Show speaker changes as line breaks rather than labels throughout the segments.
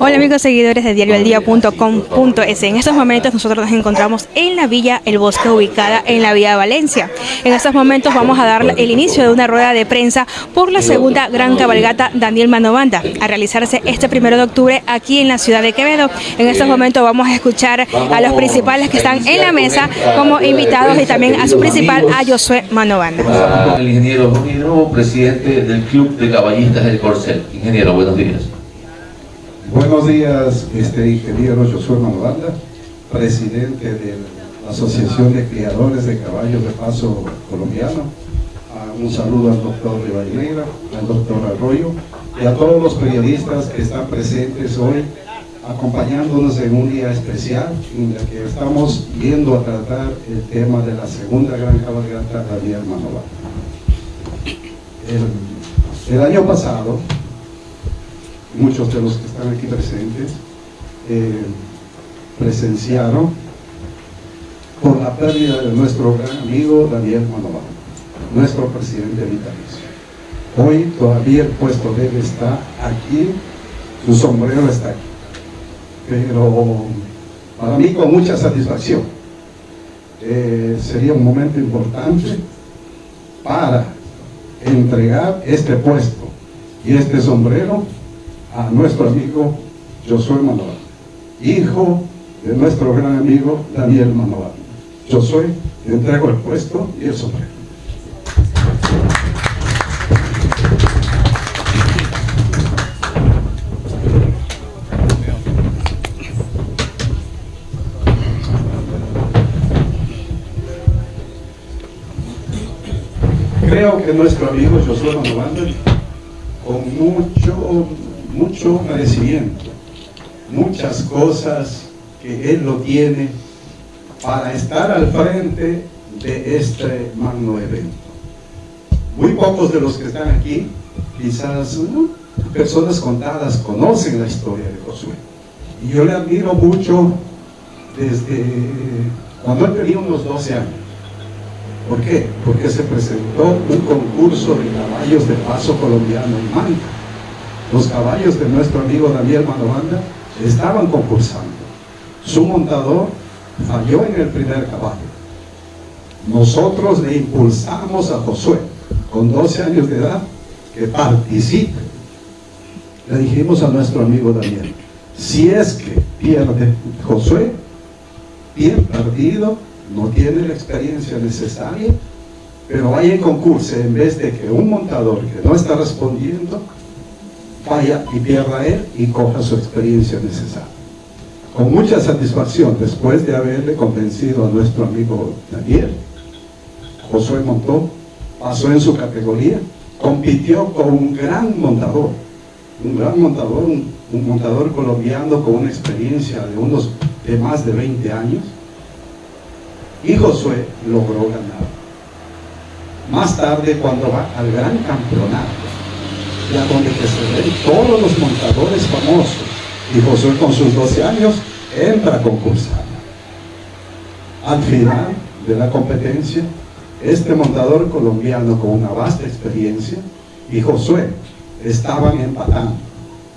Hola amigos seguidores de diarioaldía.com.es. En estos momentos nosotros nos encontramos en la Villa El Bosque, ubicada en la Vía Valencia. En estos momentos vamos a dar el inicio de una rueda de prensa por la segunda gran cabalgata Daniel Manovanda, a realizarse este primero de octubre aquí en la ciudad de Quevedo. En estos momentos vamos a escuchar a los principales que están en la mesa como invitados y también a su principal, a Josué Manovanda.
El ingeniero Romero, presidente del Club de Caballistas del Corcel. Ingeniero, buenos días.
Buenos días, este ingeniero Josué Manovanda, presidente de la Asociación de Criadores de Caballos de Paso Colombiano. Ah, un saludo al doctor Rivadeneira, al doctor Arroyo y a todos los periodistas que están presentes hoy acompañándonos en un día especial en el que estamos viendo a tratar el tema de la segunda gran cabalgata Daniel Manovanda. El, el año pasado muchos de los que están aquí presentes eh, presenciaron por la pérdida de nuestro gran amigo Daniel Manován, nuestro presidente vitalicio. Hoy todavía el puesto de él está aquí, su sombrero está aquí. Pero para mí con mucha satisfacción. Eh, sería un momento importante para entregar este puesto y este sombrero a nuestro amigo Josué Manuel, hijo de nuestro gran amigo Daniel Manuel. Josué, te entrego el puesto y el sombrero. Creo que nuestro amigo Josué Manuel, con mucho mucho merecimiento, muchas cosas que Él lo tiene para estar al frente de este magno evento. Muy pocos de los que están aquí, quizás personas contadas, conocen la historia de Josué. Y yo le admiro mucho desde cuando él tenía unos 12 años. ¿Por qué? Porque se presentó un concurso de caballos de paso colombiano en Manta los caballos de nuestro amigo Daniel Manovanda estaban concursando. Su montador falló en el primer caballo. Nosotros le impulsamos a Josué, con 12 años de edad, que participe. Le dijimos a nuestro amigo Daniel, si es que pierde Josué, bien perdido, no tiene la experiencia necesaria, pero vaya en concurso en vez de que un montador que no está respondiendo vaya y pierda él y coja su experiencia necesaria. Con mucha satisfacción, después de haberle convencido a nuestro amigo Daniel, Josué montó, pasó en su categoría, compitió con un gran montador, un gran montador, un, montador colombiano con una experiencia de unos de más de 20 años, y Josué logró ganar. Más tarde, cuando va al gran campeonato, ya donde se ven todos los montadores famosos. Y Josué con sus 12 años entra a concursar. Al final de la competencia, este montador colombiano con una vasta experiencia y Josué estaban empatando.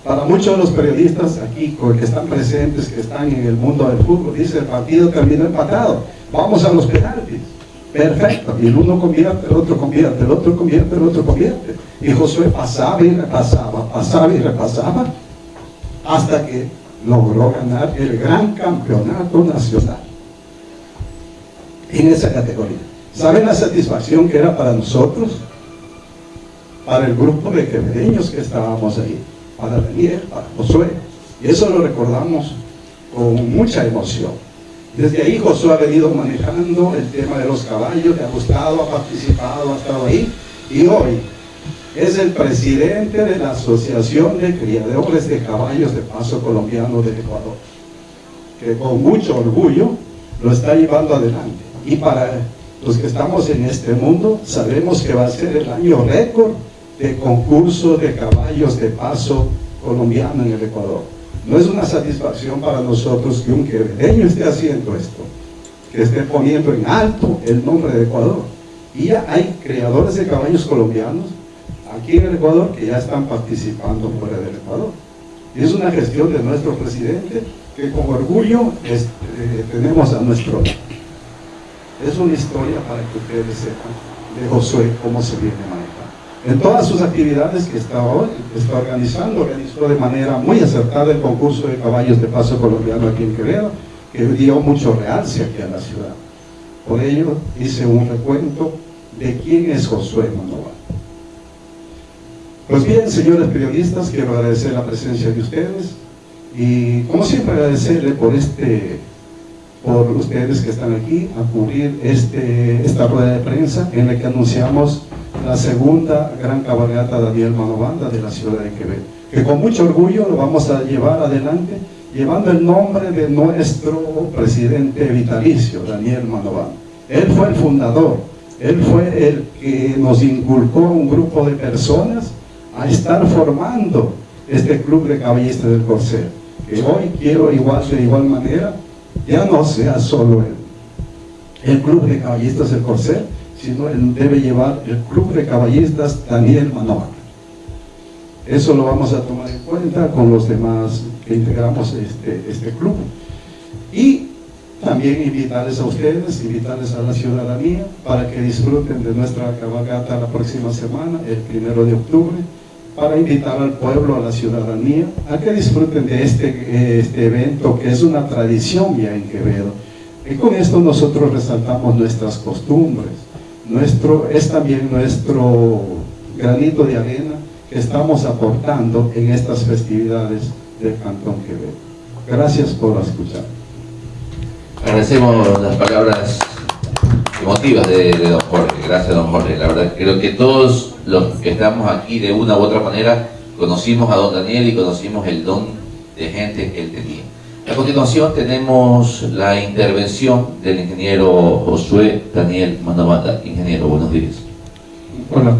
Para muchos de los periodistas aquí que están presentes, que están en el mundo del fútbol, dice el partido terminó empatado, vamos a los penaltis. Perfecto, y el uno convierte, el otro convierte, el otro convierte, el otro convierte. Y Josué pasaba y repasaba, pasaba y repasaba, hasta que logró ganar el gran campeonato nacional en esa categoría. ¿Saben la satisfacción que era para nosotros? Para el grupo de quevedeños que estábamos ahí, para Daniel, para Josué. Y eso lo recordamos con mucha emoción. Desde ahí Josué ha venido manejando el tema de los caballos, le ha gustado, ha participado, ha estado ahí. Y hoy es el presidente de la Asociación de Criadores de Caballos de Paso Colombiano del Ecuador, que con mucho orgullo lo está llevando adelante. Y para los que estamos en este mundo, sabemos que va a ser el año récord de concurso de caballos de paso colombiano en el Ecuador. No es una satisfacción para nosotros que un quevedeño esté haciendo esto, que esté poniendo en alto el nombre de Ecuador. Y ya hay creadores de caballos colombianos aquí en el Ecuador que ya están participando fuera del Ecuador. Y es una gestión de nuestro presidente que con orgullo eh, tenemos a nuestro... Es una historia para que ustedes sepan de Josué cómo se viene manejando. En todas sus actividades que está, hoy, organizando, organizó de manera muy acertada el concurso de caballos de paso colombiano aquí en Quevedo, que dio mucho realce aquí a la ciudad. Por ello hice un recuento de quién es Josué Manoval. Pues bien, señores periodistas, quiero agradecer la presencia de ustedes y como siempre agradecerle por este por ustedes que están aquí a cubrir este, esta rueda de prensa en la que anunciamos la segunda gran cabalgata Daniel Manobanda de la ciudad de Quebec que con mucho orgullo lo vamos a llevar adelante llevando el nombre de nuestro presidente vitalicio, Daniel Manobanda. Él fue el fundador, él fue el que nos inculcó un grupo de personas a estar formando este club de caballistas del Corcel, que hoy quiero igual de igual manera, ya no sea solo el, el club de caballistas del Corcel, sino él debe llevar el club de caballistas Daniel Manoa. Eso lo vamos a tomar en cuenta con los demás que integramos este, este club. Y también invitarles a ustedes, invitarles a la ciudadanía para que disfruten de nuestra cabalgata la próxima semana, el primero de octubre, para invitar al pueblo, a la ciudadanía, a que disfruten de este, este evento que es una tradición ya en Quevedo. Y con esto nosotros resaltamos nuestras costumbres, nuestro, es también nuestro granito de arena que estamos aportando en estas festividades del Cantón Quevedo. Gracias por escuchar.
Agradecemos las palabras emotivas de, don Jorge. Gracias, don Jorge. La verdad, creo que todos los que estamos aquí de una u otra manera conocimos a don Daniel y conocimos el don de gente que él tenía. A continuación tenemos la intervención del ingeniero Josué Daniel Mandamata. Ingeniero, buenos días.
Hola,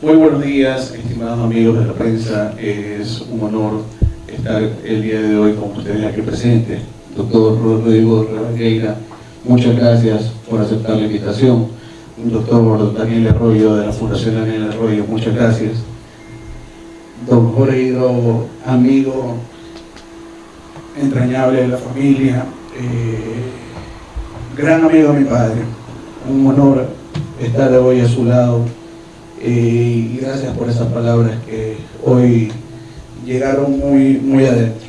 muy buenos días, estimados amigos de la prensa. Es un honor estar el día de hoy con ustedes aquí presentes. Doctor Rodrigo Rebaqueira, muchas gracias por aceptar la invitación. Doctor Daniel Arroyo de la Fundación Daniel Arroyo, muchas gracias. Don Jorge Hidro, amigo entrañable de la familia, eh, gran amigo de mi padre. Un honor estar hoy a su lado eh, y gracias por esas palabras que hoy llegaron muy, muy adentro.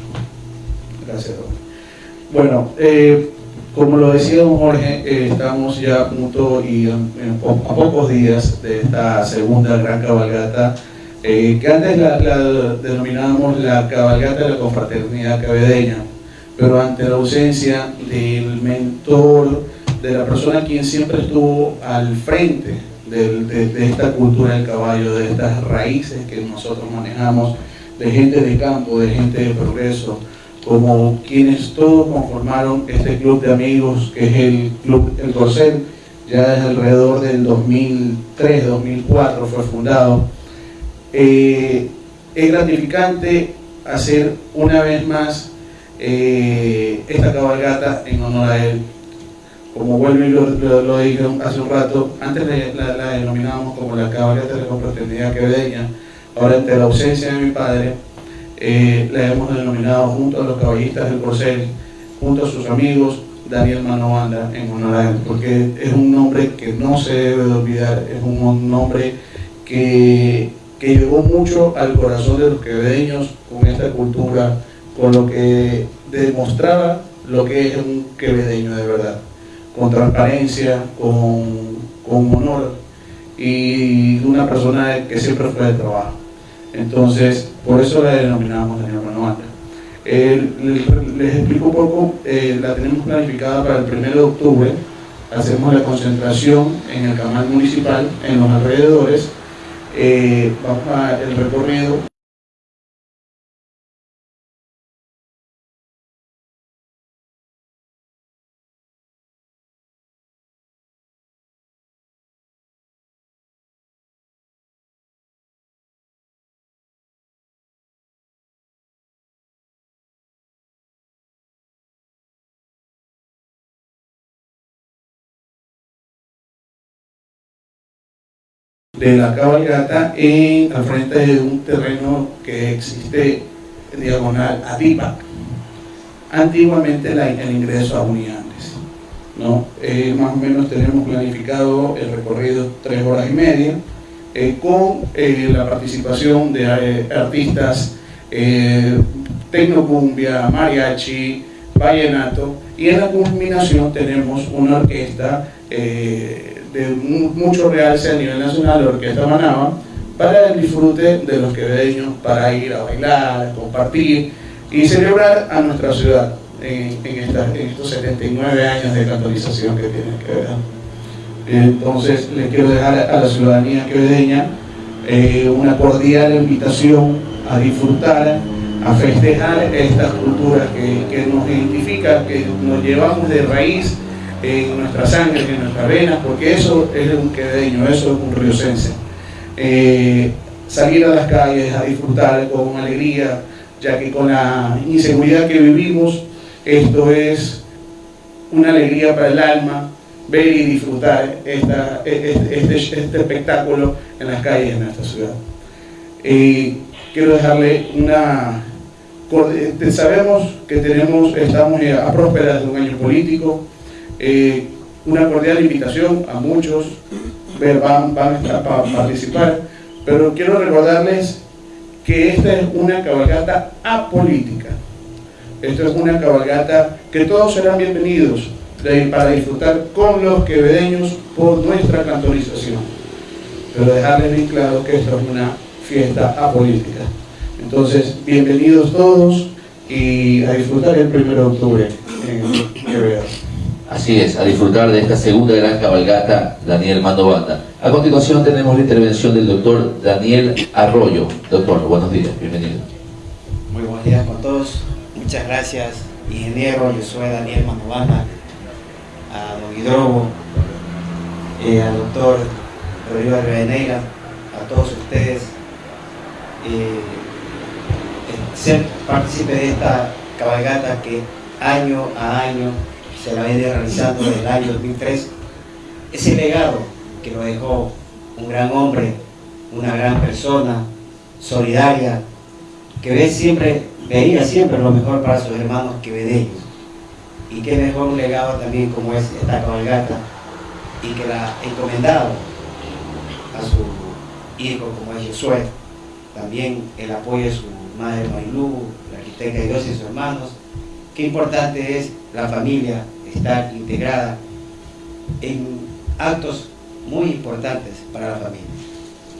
Gracias. Bueno, eh, como lo decía don Jorge, estamos ya a punto y a, pocos días de esta segunda gran cabalgata, eh, que antes la, denominábamos la cabalgata de la confraternidad cabedeña, pero ante la ausencia del mentor, de la persona quien siempre estuvo al frente de, esta cultura del caballo, de estas raíces que nosotros manejamos, de gente de campo, de gente de progreso, como quienes todos conformaron este club de amigos que es el Club El Corcel, ya desde alrededor del 2003, 2004 fue fundado. Eh, es gratificante hacer una vez más eh, esta cabalgata en honor a él. Como vuelvo y lo, lo, dije hace un rato, antes la, denominábamos como la cabalgata de la confraternidad quevedeña, ahora ante la ausencia de mi padre, eh, la hemos denominado junto a los caballistas del Corcel, junto a sus amigos, Daniel Manobanda en honor a él, porque es un nombre que no se debe de olvidar, es un nombre que, que llegó mucho al corazón de los quevedeños con esta cultura, con lo que demostraba lo que es un quevedeño de verdad, con transparencia, con, con honor y una persona que siempre fue de trabajo. Entonces, por eso la denominamos Daniel Manuel. Eh, les explico un poco, eh, la tenemos planificada para el 1 de octubre, hacemos la concentración en el canal municipal, en los alrededores, eh, vamos el recorrido. De la cabalgata en, al frente de un terreno que existe diagonal a Dipa. Antiguamente el ingreso a Uniandes. ¿no? Eh, más o menos tenemos planificado el recorrido tres horas y media, eh, con eh, la participación de artistas tecnocumbia, mariachi, vallenato, y en la culminación tenemos una orquesta de mucho realce a nivel nacional, la Orquesta Manaba, para el disfrute de los quevedeños, para ir a bailar, compartir y celebrar a nuestra ciudad en, estos 79 años de catolización que tiene que ver. Entonces, le quiero dejar a la ciudadanía quevedeña eh, una cordial invitación a disfrutar, a festejar esta cultura que, que nos identifica, que nos llevamos de raíz en nuestra sangre, en nuestras venas, porque eso es un quevedeño, eso es un riocense. Eh, salir a las calles a disfrutar con alegría, ya que con la inseguridad que vivimos, esto es una alegría para el alma, ver y disfrutar esta, este, este, este, espectáculo en las calles de nuestra ciudad. Y quiero dejarle una... Sabemos que tenemos, estamos a prósperas de un año político, eh, una cordial invitación a muchos, van, van a participar, pero quiero recordarles que esta es una cabalgata apolítica. Esto es una cabalgata que todos serán bienvenidos para disfrutar con los quevedeños por nuestra cantonización. Pero dejarles bien claro que esto es una fiesta apolítica. Entonces, bienvenidos todos y a disfrutar el 1 de octubre en Quevedo.
Así es, a disfrutar de esta segunda gran cabalgata Daniel Mando Banda. A continuación tenemos la intervención del doctor Daniel Arroyo. Doctor, buenos días, bienvenido.
Muy buenos días con todos. Muchas gracias, ingeniero. Yo soy Daniel Manobana, a don Hidrobo, eh, al doctor Rodrigo Reveneira, a todos ustedes. Eh, ser partícipe de esta cabalgata que año a año se la viene realizando desde el año 2003. Ese legado que lo dejó un gran hombre, una gran persona, solidaria, que ve siempre veía siempre lo mejor para sus hermanos quevedeños. Y qué mejor un legado también como es esta cabalgata y que la ha encomendado a su hijo como es Josué, también el apoyo de su madre Mailú, la arquitecta de Dios y sus hermanos. Qué importante es la familia estar integrada en actos muy importantes para la familia.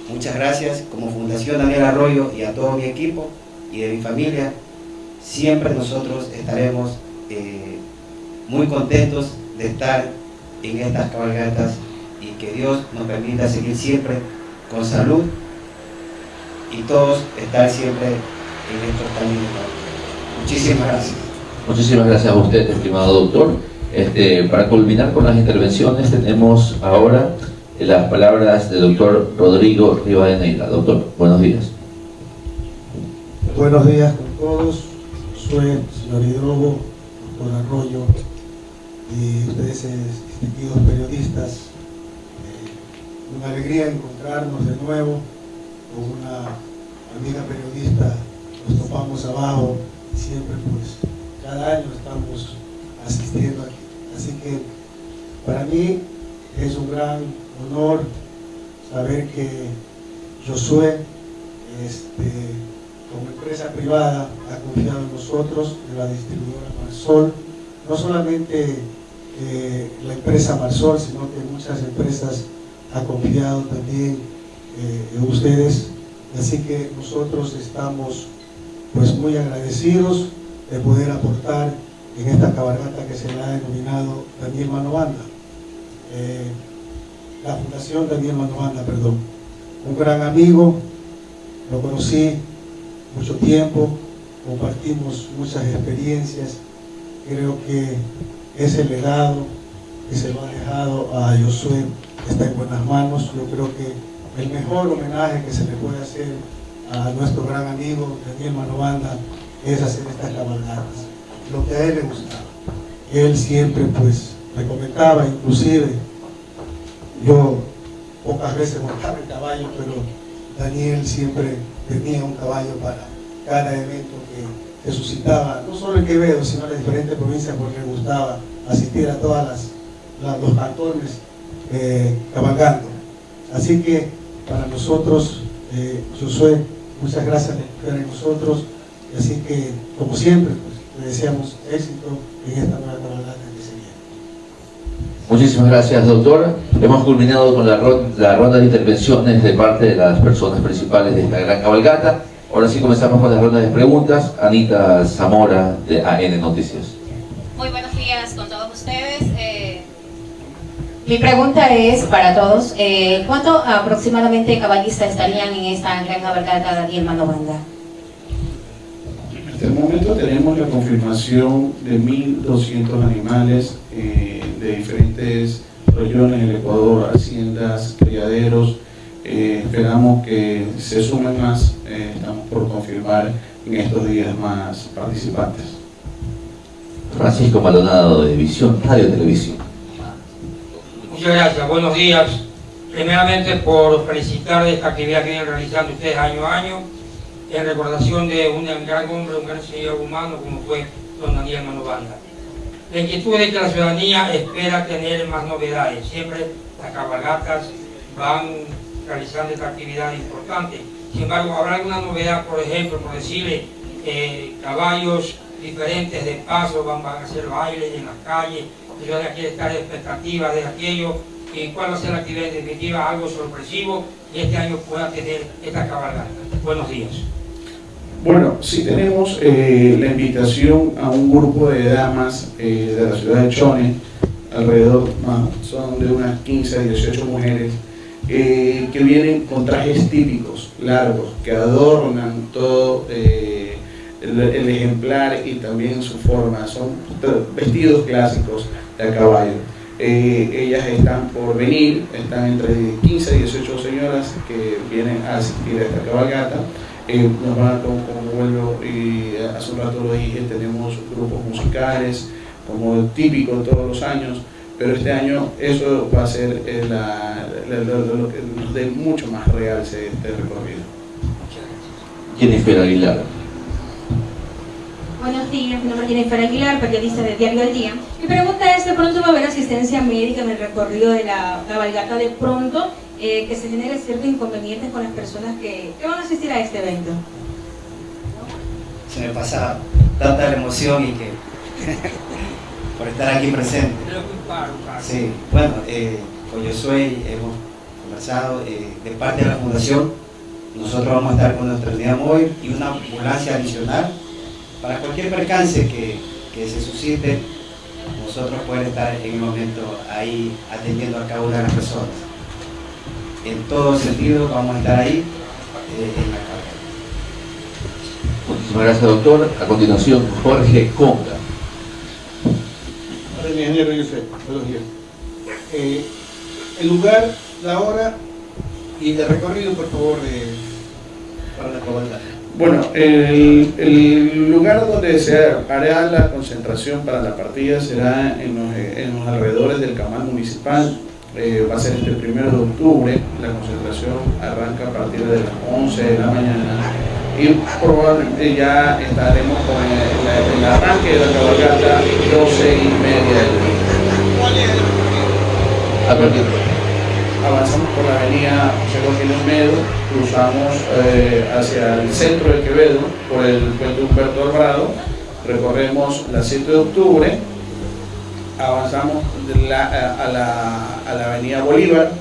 Muchas gracias como Fundación Daniel Arroyo y a todo mi equipo y de mi familia, siempre nosotros estaremos eh, muy contentos de estar en estas cabalgatas y que Dios nos permita seguir siempre con salud y todos estar siempre en estos caminos. Muchísimas gracias.
Muchísimas gracias a usted, estimado doctor. Este, para culminar con las intervenciones tenemos ahora las palabras del doctor Rodrigo Rivadeneira. Doctor, buenos días.
Buenos días con todos. Soy señor Hidrobo, doctor Arroyo y ustedes distinguidos periodistas. Eh, una alegría encontrarnos de nuevo con una amiga periodista. Nos topamos abajo y siempre pues cada año estamos asistiendo aquí. Así que para mí es un gran honor saber que Josué este, como empresa privada ha confiado en nosotros, en la distribuidora Marsol, no solamente eh, la empresa Marsol, sino que muchas empresas han confiado también eh, en ustedes, así que nosotros estamos pues muy agradecidos de poder aportar en esta cabalgata que se le ha denominado Daniel Manobanda. Eh, la Fundación Daniel Manobanda, perdón. Un gran amigo, lo conocí mucho tiempo, compartimos muchas experiencias. Creo que ese legado que se lo ha dejado a Josué está en buenas manos. Yo creo que el mejor homenaje que se le puede hacer a nuestro gran amigo Daniel Manobanda es hacer estas cabalgatas, lo que a él le gustaba. Él siempre pues me comentaba, inclusive yo pocas veces montaba el caballo, pero Daniel siempre tenía un caballo para cada evento que se suscitaba, no solo en Quevedo, sino en las diferentes provincias, porque me gustaba asistir a todas las, los cantones eh, cabalgando. Así que para nosotros, eh, Josué, muchas gracias por estar en nosotros. Así que, como siempre, pues, le deseamos éxito en esta nueva cabalgata que se viene.
Muchísimas gracias, doctor. Hemos culminado con la, la ronda de intervenciones de parte de las personas principales de esta gran cabalgata. Ahora sí comenzamos con la ronda de preguntas. Anita Zamora, de AN Noticias.
Muy buenos días con todos ustedes. Eh, mi pregunta es para todos, eh, ¿cuánto aproximadamente caballistas estarían en esta gran cabalgata Daniel Manobanda?
Hasta el momento tenemos la confirmación de 1.200 animales eh, de diferentes regiones del Ecuador, haciendas, criaderos. Eh, esperamos que se sumen más, eh, estamos por confirmar en estos días más participantes.
Francisco Maldonado de Visión, Radio Televisión.
Muchas gracias, buenos días. Primeramente por felicitar de esta actividad que vienen realizando ustedes año a año en recordación de un gran hombre, un gran señor humano como fue don Daniel Manobanda. La inquietud es que la ciudadanía espera tener más novedades. Siempre las cabalgatas van realizando esta actividad importante. Sin embargo, habrá alguna novedad, por ejemplo, por decirle, eh, caballos diferentes de paso, van, a hacer bailes en las calles, la ciudadanía quiere estar expectativa de aquello, y cuál va a ser la actividad definitiva, algo sorpresivo, y este año pueda tener esta cabalgata. Buenos días.
Bueno, sí tenemos eh, la invitación a un grupo de damas eh, de la ciudad de Chone, alrededor, son de unas 15 a 18 mujeres, eh, que vienen con trajes típicos, largos, que adornan todo el, el, ejemplar y también su forma, son vestidos clásicos de caballo. Ellas están por venir, están entre 15 y 18 señoras que vienen a asistir a esta cabalgata eh, como, vuelvo y hace un rato lo dije, tenemos grupos musicales, como típico todos los años, pero este año eso va a ser eh, lo que nos dé mucho más real este recorrido.
Jennifer Aguilar.
Buenos días, mi nombre es Jennifer Aguilar, periodista de Diario del Día. Mi pregunta es, ¿de pronto va a haber asistencia médica en el recorrido de la cabalgata de pronto? Eh, que se genere ciertos inconvenientes con las personas que, van a asistir a este evento?
Se me pasa tanta la emoción y que por estar aquí presente. Sí, bueno, eh, con Josué hemos conversado eh, de parte de la fundación. Nosotros vamos a estar con nuestra unidad móvil y una ambulancia adicional para cualquier percance que, que se suscite, nosotros poder estar en el momento ahí atendiendo a cada una de las personas en todo sentido vamos a estar ahí eh, en la carga.
Muchísimas gracias, doctor. A continuación, Jorge Conga.
Hola, mi ingeniero Yusef. Buenos días. Eh, el lugar, la hora y el recorrido, por favor, para la cabalgata.
Bueno, el, el, lugar donde se hará la concentración para la partida será en los, en los alrededores del camal municipal, eh, va a ser este el primero de octubre, la concentración arranca a partir de las 11 de la mañana y probablemente ya estaremos con el, arranque de la cabalgata 12 y media del día. Avanzamos por la avenida José Joaquín Olmedo, cruzamos eh, hacia el centro de Quevedo por el puente Humberto Alvarado, recorremos la 7 de octubre, avanzamos a, la, avenida Bolívar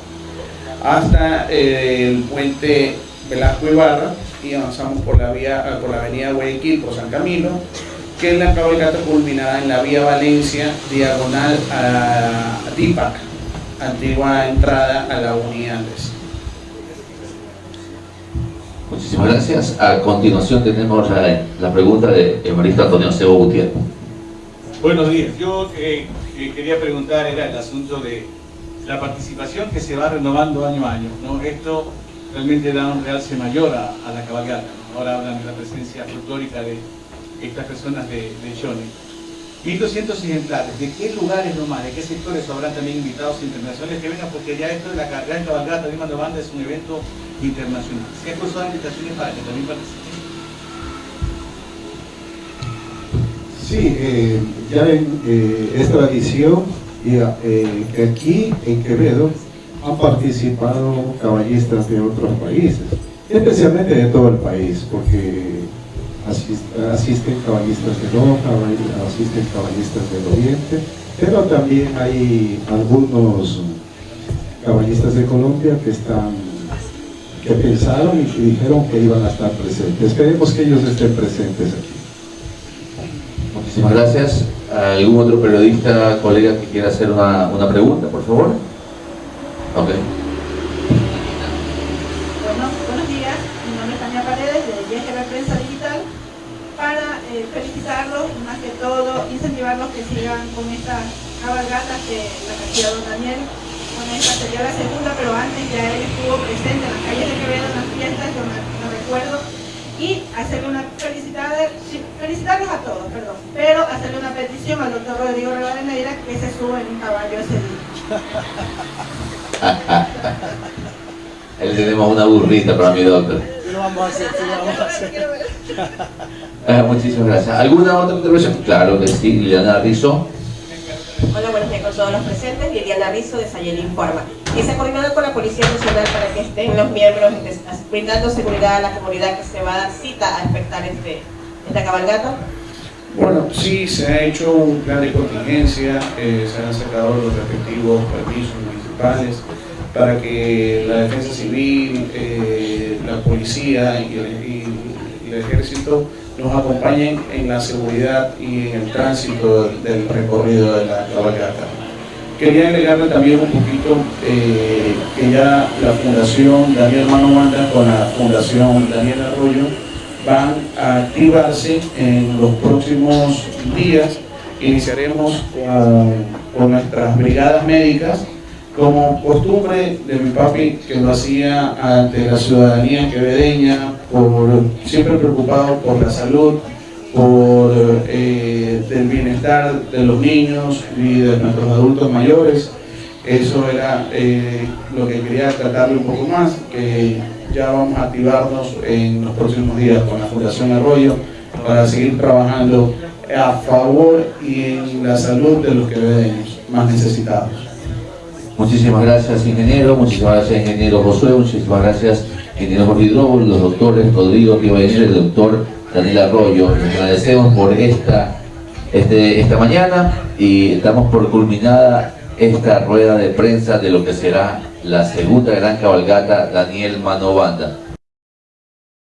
hasta eh, el puente Velasco Ibarra y avanzamos por la, vía, por la avenida Guayaquil por San Camilo que en la cabalgata culminará en la vía Valencia diagonal a Tipac antigua entrada a la Unidad
Muchísimas gracias. A continuación tenemos la, pregunta de Evaristo Antonio Sebo Gutiérrez.
Buenos días. Yo eh, que quería preguntar era el asunto de la participación que se va renovando año a año. ¿no? Esto realmente da un realce mayor a, la cabalgata. Ahora hablan de la presencia folclórica de estas personas de, de 1.200 ejemplares, ¿de qué lugares nomás, de qué sectores habrán también invitados internacionales que vengan? Porque ya esto de la gran cabalgata de Mando Banda es un evento internacional. ¿Se han cursado invitaciones para que también participen?
Sí, eh, ya en, eh, es tradición y, eh, aquí en Quevedo han participado caballistas de otros países, especialmente de todo el país, porque asisten caballistas de Loja, asisten caballistas del Oriente, pero también hay algunos caballistas de Colombia que están que pensaron y dijeron que iban a estar presentes. Esperemos que ellos estén presentes aquí.
Muchísimas gracias. ¿Algún otro periodista, colega que quiera hacer una, una pregunta, por favor? Ok.
Bueno, buenos días, mi nombre es Tania Paredes de YGB Prensa Digital para eh, felicitarlos más que todo incentivarlos que sigan con esta cabalgata que la hacía don Daniel. Bueno, esta sería la segunda, pero antes ya él estuvo presente en las calles de Quevedo en las fiestas, yo me, recuerdo, y hacerle una felicitada, felicitarlos a todos, perdón, pero hacerle una petición al doctor Rodrigo Rivadeneira que se suba en un caballo ese día.
Ahí tenemos una burrita para mi doctor.
Vamos a hacer, lo vamos a hacer.
Ah, muchísimas gracias. ¿Alguna otra intervención? Claro que sí, Liliana Rizzo.
Hola, buenos días con todos los presentes. Liliana Rizzo de Sayel Informa. Y se ha coordinado con la Policía Nacional para que estén los miembros brindando seguridad a la comunidad que se va a dar cita a espectar este, esta cabalgata.
Bueno, sí, se ha hecho un plan de contingencia, eh, se han sacado los respectivos permisos municipales para que la defensa civil, eh, la policía y el, ejército nos acompañen en la seguridad y en el tránsito del recorrido de la cabalgata. Quería agregarle también un poquito eh, que ya la Fundación Daniel Mano con la Fundación Daniel Arroyo van a activarse en los próximos días. Iniciaremos con, nuestras brigadas médicas como costumbre de mi papi que lo hacía ante la ciudadanía quevedeña, por, siempre preocupado por la salud, por eh, el bienestar de los niños y de nuestros adultos mayores. Eso era eh, lo que quería tratarle un poco más, que ya vamos a activarnos en los próximos días con la Fundación Arroyo para seguir trabajando a favor y en la salud de los que ven más necesitados.
Muchísimas gracias, ingeniero. Muchísimas gracias, ingeniero Josué. Muchísimas gracias, ingeniero Jorge los doctores Rodrigo Rivadeneira y el doctor Daniel Arroyo. Les agradecemos por esta, este, esta mañana y estamos por culminada esta rueda de prensa de lo que será la segunda gran cabalgata Daniel Mano Banda.